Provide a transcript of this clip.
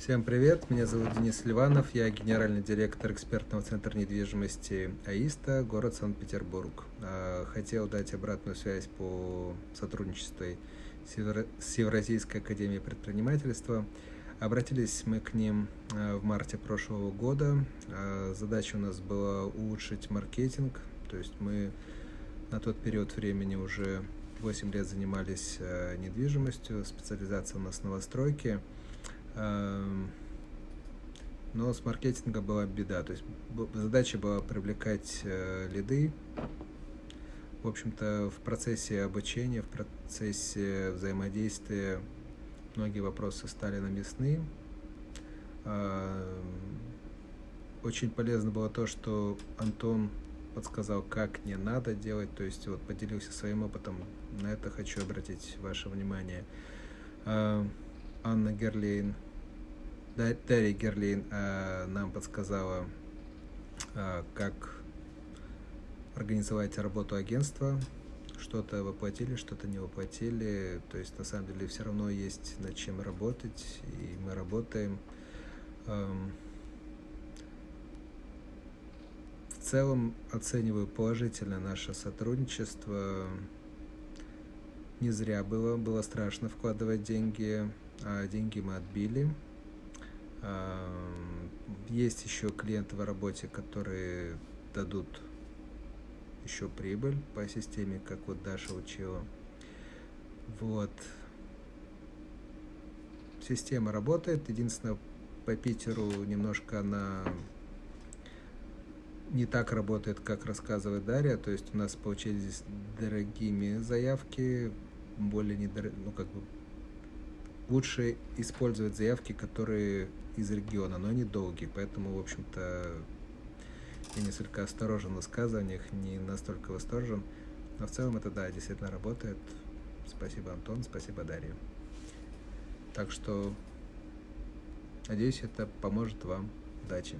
Всем привет, меня зовут Денис Ливанов, я генеральный директор экспертного центра недвижимости АИСТа, город Санкт-Петербург. А, хотел дать обратную связь по сотрудничеству с Евразийской академией предпринимательства. Обратились мы к ним а, в марте прошлого года. А, задача у нас была улучшить маркетинг, то есть мы на тот период времени уже 8 лет занимались недвижимостью, специализация у нас новостройки. Эм, но с маркетингом была беда. То есть задача была привлекать э, лиды. В общем-то, в процессе обучения, в процессе взаимодействия многие вопросы стали наместны. Эм, очень полезно было то, что Антон подсказал, как не надо делать, то есть вот поделился своим опытом. На это хочу обратить ваше внимание. Анна Герлейн, Дарья Герлейн э, нам подсказала, э, как организовать работу агентства. Что-то воплотили, что-то не воплотили. То есть, на самом деле, все равно есть над чем работать, и мы работаем. Эм, в целом оцениваю положительно наше сотрудничество. Не зря было, было страшно вкладывать деньги а деньги мы отбили. Есть еще клиенты в работе, которые дадут еще прибыль по системе, как вот Даша учила. Вот. Система работает. Единственное, по Питеру немножко она не так работает, как рассказывает Дарья. То есть у нас получились дорогими заявки, более недор... ну, как бы лучше использовать заявки, которые из региона, но они долгие, поэтому, в общем-то, я несколько осторожен в высказываниях, не настолько восторжен, но в целом это, да, действительно работает. Спасибо, Антон, спасибо, Дарья. Так что, надеюсь, это поможет вам. Удачи!